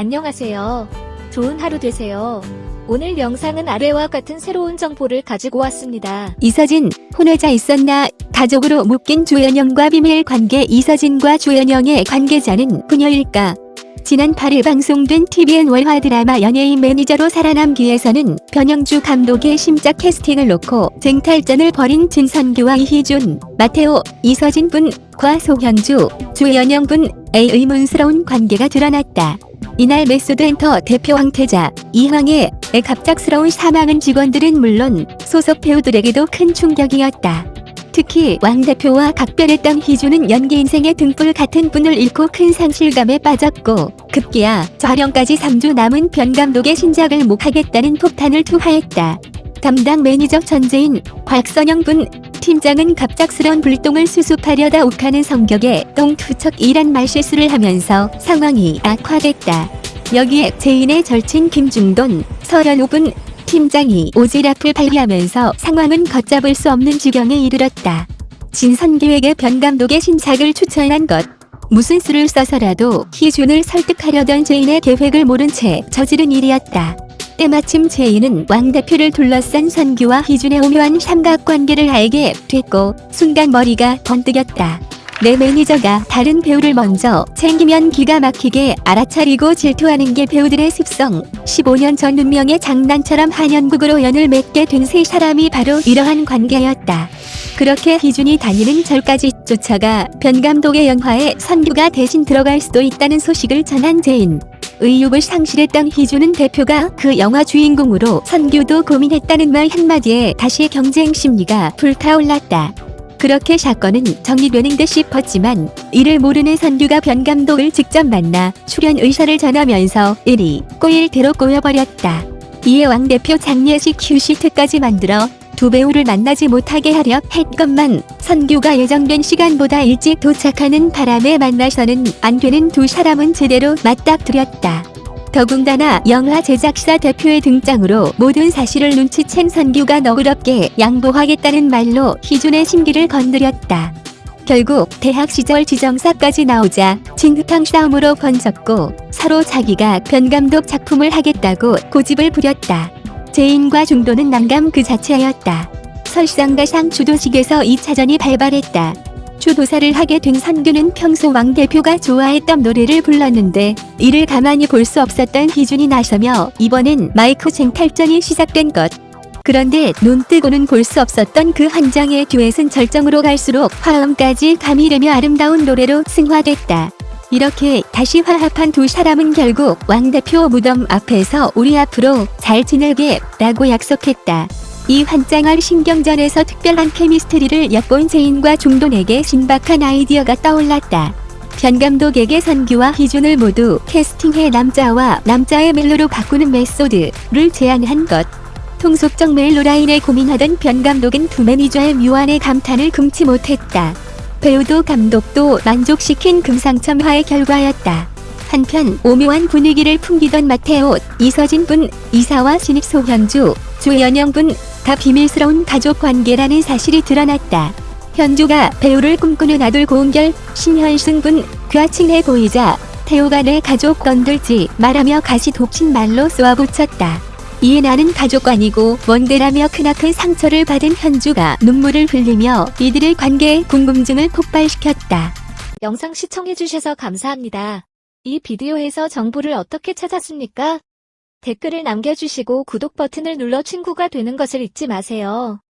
안녕하세요. 좋은 하루 되세요. 오늘 영상은 아래와 같은 새로운 정보를 가지고 왔습니다. 이서진, 혼외자 있었나? 가족으로 묶인 조연영과 비밀 관계 이서진과 조연영의 관계자는 부녀일까? 지난 8일 방송된 TVN 월화 드라마 연예인 매니저로 살아남기 위해서는 변영주 감독의 심작 캐스팅을 놓고 쟁탈전을 벌인 진선규와 이희준, 마테오, 이서진 분과 소현주, 조연영 분 의 의문스러운 관계가 드러났다. 이날 메소드 엔터 대표 왕태자, 이황의 갑작스러운 사망은 직원들은 물론 소속 배우들에게도 큰 충격이었다. 특히 왕 대표와 각별했던 희준은 연기 인생의 등불 같은 분을 잃고 큰 상실감에 빠졌고 급기야 촬영까지 3주 남은 변 감독의 신작을 못 하겠다는 폭탄을 투하했다. 담당 매니저 천제인, 곽선영 분, 팀장은 갑작스러운 불똥을 수습하려다 욱하는 성격에 똥투척이란 말실수를 하면서 상황이 악화됐다. 여기에 제인의 절친 김중돈, 서현우 분, 팀장이 오지랖을 발휘하면서 상황은 걷잡을 수 없는 지경에 이르렀다. 진선규에게 변 감독의 신작을 추천한 것. 무슨 수를 써서라도 희준을 설득하려던 제인의 계획을 모른 채 저지른 일이었다. 때마침 제인은 왕 대표를 둘러싼 선규와 희준의 오묘한 삼각관계를 알게 됐고 순간 머리가 번뜩였다. 내 매니저가 다른 배우를 먼저 챙기면 기가 막히게 알아차리고 질투하는 게 배우들의 습성. 15년 전 운명의 장난처럼 한 연극으로 연을 맺게 된 세 사람이 바로 이러한 관계였다. 그렇게 희준이 다니는 절까지 쫓아가 변 감독의 영화에 선규가 대신 들어갈 수도 있다는 소식을 전한 제인. 의욕을 상실했던 희준은 대표가 그 영화 주인공으로 선규도 고민했다는 말 한마디에 다시 경쟁 심리가 불타올랐다. 그렇게 사건은 정리되는 듯 싶었지만 이를 모르는 선규가 변 감독을 직접 만나 출연 의사를 전하면서 일이 꼬일 대로 꼬여버렸다. 이에 왕 대표 장례식 휴시트까지 만들어 두 배우를 만나지 못하게 하려 했건만 선규가 예정된 시간보다 일찍 도착하는 바람에 만나서는 안 되는 두 사람은 제대로 맞닥뜨렸다. 더군다나 영화 제작사 대표의 등장으로 모든 사실을 눈치챈 선규가 너그럽게 양보하겠다는 말로 희준의 심기를 건드렸다. 결국 대학 시절 지정사까지 나오자 진흙탕 싸움으로 번졌고 서로 자기가 변 감독 작품을 하겠다고 고집을 부렸다. 제인과 중도는 난감 그 자체였다. 설상가상 주도식에서 2차전이 발발했다. 주도사를 하게 된 선규는 평소 왕 대표가 좋아했던 노래를 불렀는데 이를 가만히 볼 수 없었던 희준이 나서며 이번엔 마이크 쟁탈전이 시작된 것. 그런데 눈 뜨고는 볼 수 없었던 그 한 장의 듀엣은 절정으로 갈수록 화음까지 가미되며 아름다운 노래로 승화됐다. 이렇게 다시 화합한 두 사람은 결국 왕 대표 무덤 앞에서 우리 앞으로 잘 지내게 라고 약속했다. 이 환장할 신경전에서 특별한 케미스트리를 엿본 제인과 중돈에게 신박한 아이디어가 떠올랐다. 변 감독에게 선규와 희준을 모두 캐스팅해 남자와 남자의 멜로로 바꾸는 메소드를 제안한 것. 통속적 멜로 라인에 고민하던 변 감독은 두 매니저의 묘안에 감탄을 금치 못했다. 배우도 감독도 만족시킨 금상첨화의 결과였다. 한편 오묘한 분위기를 풍기던 마테오, 이서진 분, 이사와 신입 소현주, 조연영 분, 다 비밀스러운 가족 관계라는 사실이 드러났다. 현주가 배우를 꿈꾸는 아들 고은결, 신현승 분과 친해 보이자 태호가 내 가족 건들지 말하며 가시 독친 말로 쏘아붙였다. 이에 나는 가족 아니고 원대라며 크나큰 상처를 받은 현주가 눈물을 흘리며 이들의 관계에 궁금증을 폭발시켰다. 영상 시청해주셔서 감사합니다. 이 비디오에서 정보를 어떻게 찾았습니까? 댓글을 남겨주시고 구독 버튼을 눌러 친구가 되는 것을 잊지 마세요.